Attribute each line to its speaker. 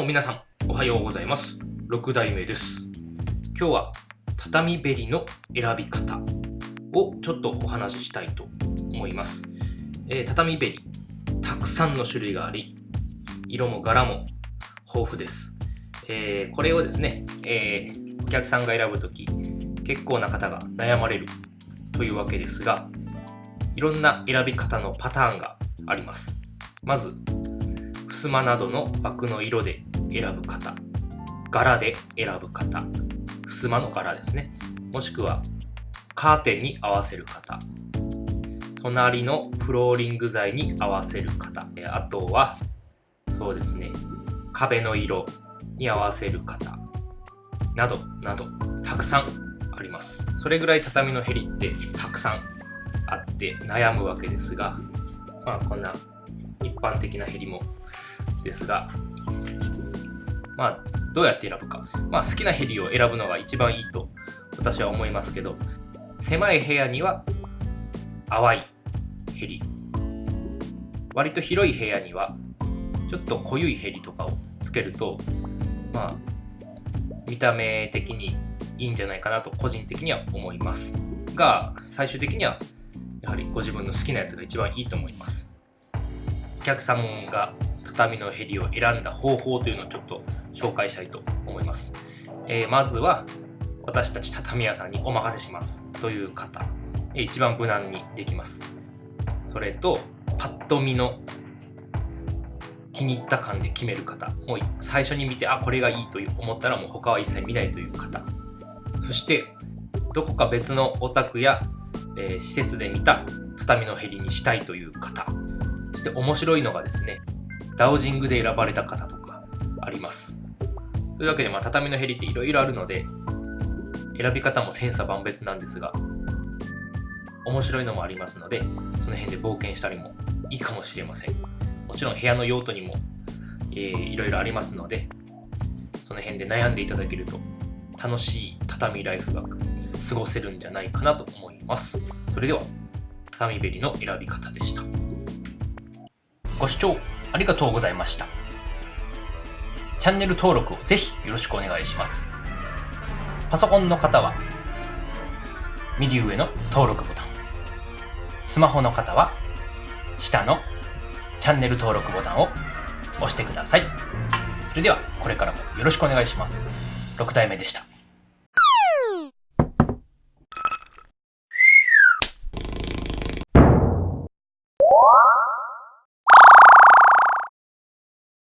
Speaker 1: も皆さん、おはようございます。6代目です。今日は畳べりの選び方をちょっとお話ししたいと思います。えー、畳べり、たくさんの種類があり、色も柄も豊富です。えー、これをですね、えー、お客さんが選ぶとき、結構な方が悩まれるというわけですが、いろんな選び方のパターンがあります。まず、襖などの枠の色で選ぶ方。柄で選ぶ方。襖の柄ですね。もしくはカーテンに合わせる方。隣のフローリング材に合わせる方。あとはそうですね。壁の色に合わせる方。などなどたくさんあります。それぐらい畳のへりってたくさんあって悩むわけですが。まあこんな一般的なへりもですが、まあ、どうやって選ぶか。まあ、好きなヘリを選ぶのが一番いいと私は思いますけど、狭い部屋には淡いヘリ。割と広い部屋にはちょっと濃ゆいヘリとかをつけると、まあ、見た目的にいいんじゃないかなと個人的には思います。が、最終的にはやはりご自分の好きなやつが一番いいと思います。お客さんが畳のヘリを選んだ方法というのをちょっと紹介したいと思います。えー、まずは私たち畳屋さんにお任せしますという方、一番無難にできます。それとパッと見の気に入った感で決める方もう最初に見てあこれがいいと思ったらもう他は一切見ないという方そしてどこか別のお宅や、えー、施設で見た畳のヘリにしたいという方そして面白いのがですねダウジングで選ばれた方とかあります。というわけで、まあ、畳のヘリっていろいろあるので、選び方も千差万別なんですが、面白いのもありますので、その辺で冒険したりもいいかもしれません。もちろん部屋の用途にも、えー、いろいろありますので、その辺で悩んでいただけると楽しい畳ライフが過ごせるんじゃないかなと思います。それでは、畳べりの選び方でした。ご視聴ありがとうございました。チャンネル登録をぜひよろしくお願いします。パソコンの方は、右上の登録ボタン。スマホの方は、下のチャンネル登録ボタンを押してください。それでは、これからもよろしくお願いします。6体目でした。